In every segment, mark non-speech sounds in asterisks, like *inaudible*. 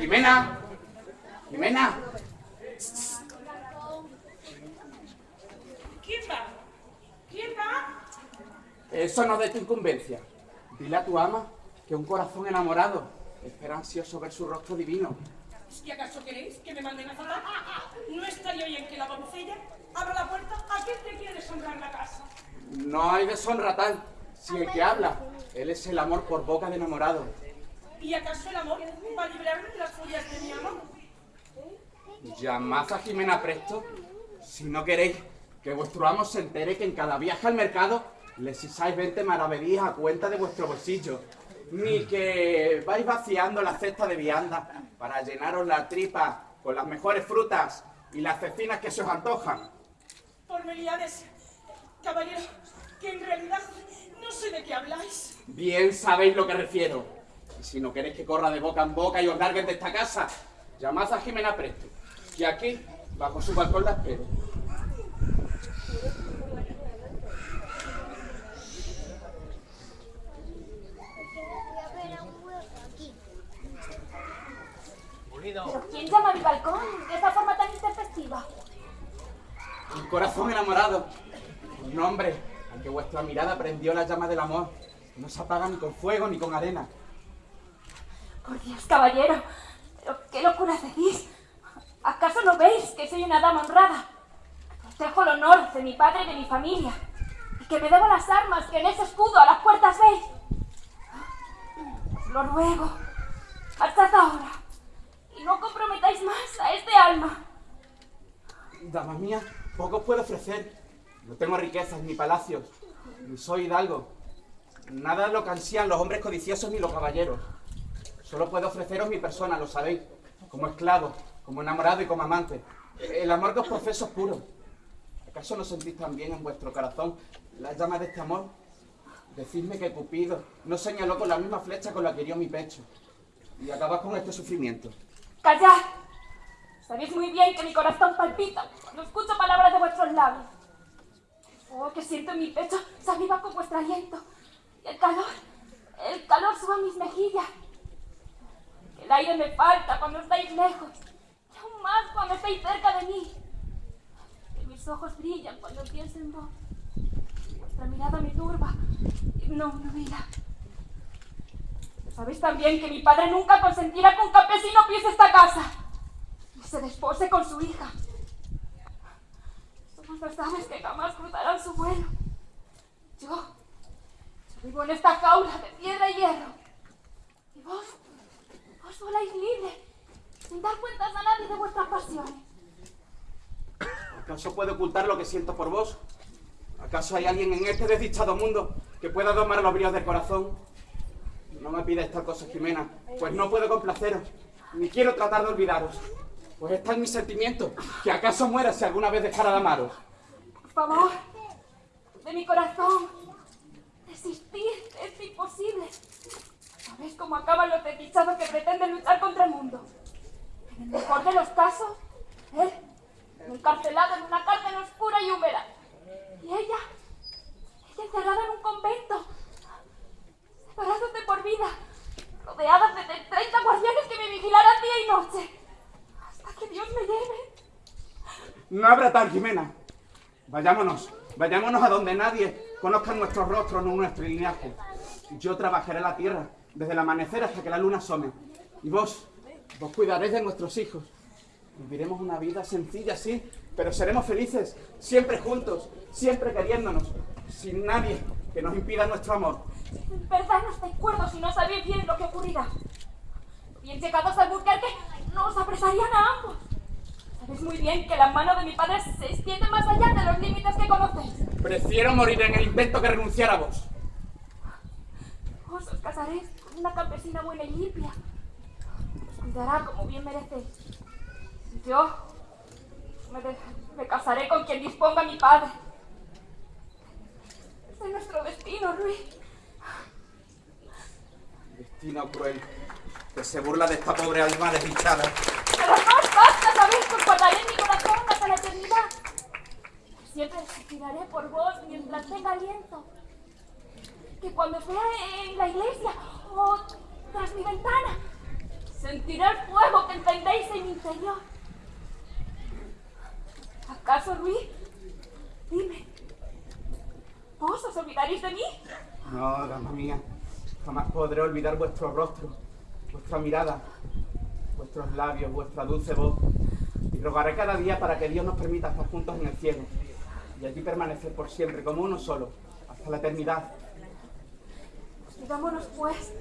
Jimena. Jimena. ¿Quién va? ¿Quién va? Eso no es de tu incumbencia. Dile a tu ama que un corazón enamorado espera ansioso ver su rostro divino. ¿Y acaso queréis que me manden a matar? *laughs* ¿No estaría bien que la doncella abra la puerta a quien te quiere deshonrar la casa? No hay deshonra tal. Si el que habla, él es el amor por boca de enamorado. ¿Y acaso el amor va a librarme de las furias de mi amor? Llamad a Jimena presto si no queréis que vuestro amo se entere que en cada viaje al mercado le sisáis 20 maravedías a cuenta de vuestro bolsillo. Ni que vais vaciando la cesta de vianda para llenaros la tripa con las mejores frutas y las cecinas que se os antojan. Por Melíades, caballero, que en realidad no sé de qué habláis. Bien sabéis lo que refiero. Y si no queréis que corra de boca en boca y os larguen de esta casa, llamad a Jimena Presto, que aquí, bajo su balcón, la espero. ¿Pero quién llama a mi balcón de esa forma tan intempestiva? Un corazón enamorado. Un hombre al que vuestra mirada prendió la llama del amor. No se apaga ni con fuego ni con arena. Por Dios, caballero, ¿pero qué locura decís? ¿Acaso no veis que soy una dama honrada? Protejo el honor de mi padre y de mi familia. Y que me debo las armas que en ese escudo a las puertas veis. Os lo ruego, hasta ahora. Y no comprometáis más a este alma. Dama mía, poco puedo ofrecer. No tengo riquezas ni palacios. Ni soy hidalgo. Nada lo que ansían los hombres codiciosos ni los caballeros. Solo puedo ofreceros mi persona, lo sabéis. Como esclavo, como enamorado y como amante. El amor que os profeso es puro. ¿Acaso no sentís también en vuestro corazón la llama de este amor? Decidme que Cupido no señaló con la misma flecha con la que hirió mi pecho. Y acabas con este sufrimiento. ¡Callad! Sabéis muy bien que mi corazón palpita cuando escucho palabras de vuestros labios. Oh, que siento en mi pecho se aviva con vuestro aliento. Y el calor, el calor sube a mis mejillas. El aire me falta cuando estáis lejos. Y aún más cuando estáis cerca de mí. Que mis ojos brillan cuando pienso en vos. Vuestra mirada me turba. No, no vida. Sabéis también que mi padre nunca consentirá que un campesino pise esta casa y se despose con su hija. Somos las aves que jamás cruzarán su vuelo. Yo, yo vivo en esta jaula de piedra y hierro. Y vos, vos voláis libre, sin dar cuentas a nadie de vuestras pasiones. ¿Acaso puedo ocultar lo que siento por vos? ¿Acaso hay alguien en este desdichado mundo que pueda domar los bríos del corazón? No me pidáis tal cosa, Jimena, pues no puedo complaceros, ni quiero tratar de olvidaros. Pues está en mi sentimiento, que acaso muera si alguna vez dejara de amaros. Por favor, de mi corazón, desistir es imposible. ¿Sabéis cómo acaban los desdichados luchar contra el mundo? En el mejor de los casos, él, encarcelado en una cárcel oscura y húmeda. Y ella, ella encerrada en un convento, separados de por vida, rodeadas de 30 guardianes que me vigilarán día y noche, hasta que Dios me lleve. No habrá tal, Jimena. Vayámonos, vayámonos a donde nadie conozca nuestros rostros ni nuestro linaje. Yo trabajaré la tierra desde el amanecer hasta que la luna asome. Y vos, vos cuidaréis de nuestros hijos. Viviremos una vida sencilla, sí, pero seremos felices, siempre juntos, siempre queriéndonos, sin nadie que nos impida nuestro amor. En verdad no estáis cuerdos y no sabéis bien lo que ocurrirá. Bien llegados al Albuquerque, nos apresarían a ambos. Sabéis muy bien que la mano de mi padre se extiende más allá de los límites que conocéis. Prefiero morir en el invento que renunciar a vos. Vos os casaréis con una campesina buena y limpia. Cuidará como bien merecéis. Y yo me, de- me casaré con quien disponga mi padre. Ese es nuestro destino, Luis. Destino cruel, que se burla de esta pobre alma desdichada. Pero no basta, guardaré en mi corazón hasta la eternidad. Siempre suspiraré por vos mientras tenga aliento. Que cuando sea en la iglesia o tras mi ventana, sentiré el fuego que encendéis en mi interior. ¿Acaso, Luis? Dime, ¿vos os olvidaréis de mí? No, dama mía, jamás podré olvidar vuestro rostro, vuestra mirada, vuestros labios, vuestra dulce voz. Y rogaré cada día para que Dios nos permita estar juntos en el cielo y allí permanecer por siempre como uno solo, hasta la eternidad. Digámonos pues,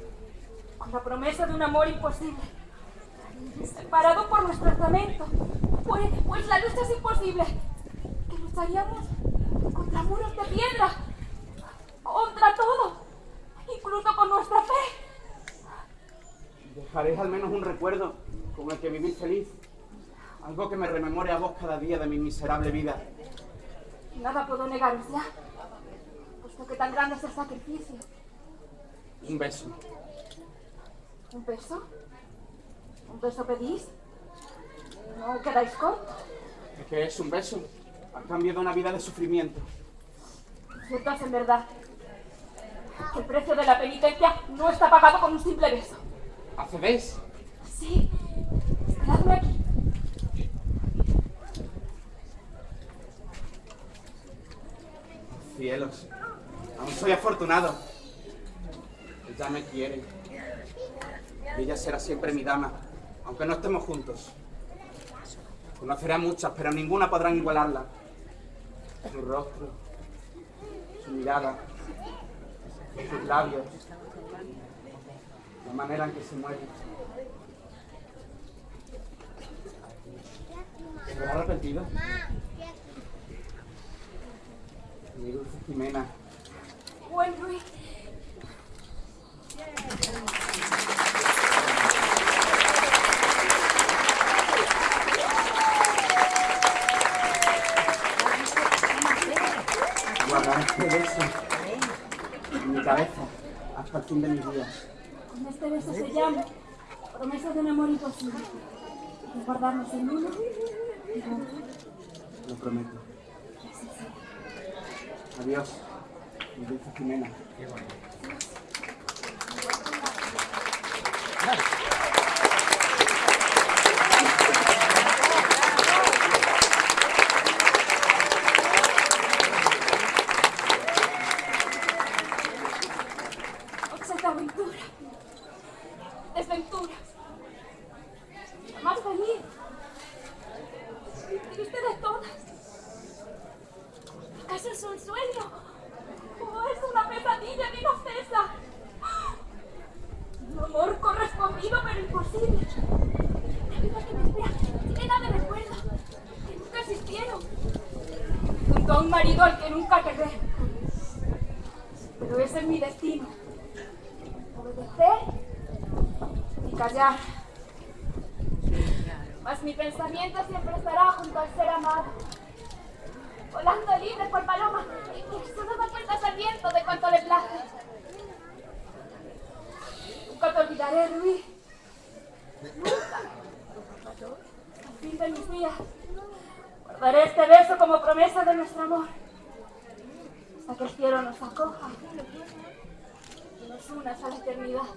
con la promesa de un amor imposible, separado por nuestro lamento, pues, pues la lucha es imposible, que lucharíamos contra muros de piedra, contra todo, incluso con nuestra fe. Dejaréis al menos un recuerdo con el que vivir feliz, algo que me rememore a vos cada día de mi miserable vida. Nada puedo negaros ya, puesto que tan grande es el sacrificio. Un beso. ¿Un beso? ¿Un beso pedís? ¿No quedáis cortos? Es que es un beso, a cambio de una vida de sufrimiento. Cierto es en verdad que el precio de la penitencia no está pagado con un simple beso. ¿Accedéis? Sí, esperadme aquí. Cielos, aún soy afortunado. Ella me quiere. Ella será siempre mi dama, aunque no estemos juntos. Conoceré a muchas, pero ninguna podrán igualarla. Su rostro, su mirada, sus labios, la manera en que se mueve. ¿Se ha arrepentido? Mi dulce Jimena. Buen Luis. Guardaré este beso en mi cabeza fin de mis días. Con este beso se llama promesa de un amor imposible. Guardarnos en uno. Lo prometo. Adiós, dulce Jimena. Obseta aventura. Desventuras. La más feliz. Triste de todas. ¿Acaso es un sueño? ¿O es una pesadilla de inocencia? Un amor correspondido pero imposible. Una vida que espera llena de recuerdos que nunca existieron. Junto a un marido al que nunca querré. Pero ese es mi destino obedecer y callar. Mas mi pensamiento siempre estará junto al ser amado, volando libre por paloma solo da cuentas al viento de cuanto le place. Nunca te olvidaré, Luis. Nunca. Al fin de mis días, guardaré este beso como promesa de nuestro amor. Hasta que el cielo nos acoja y nos unas a la eternidad.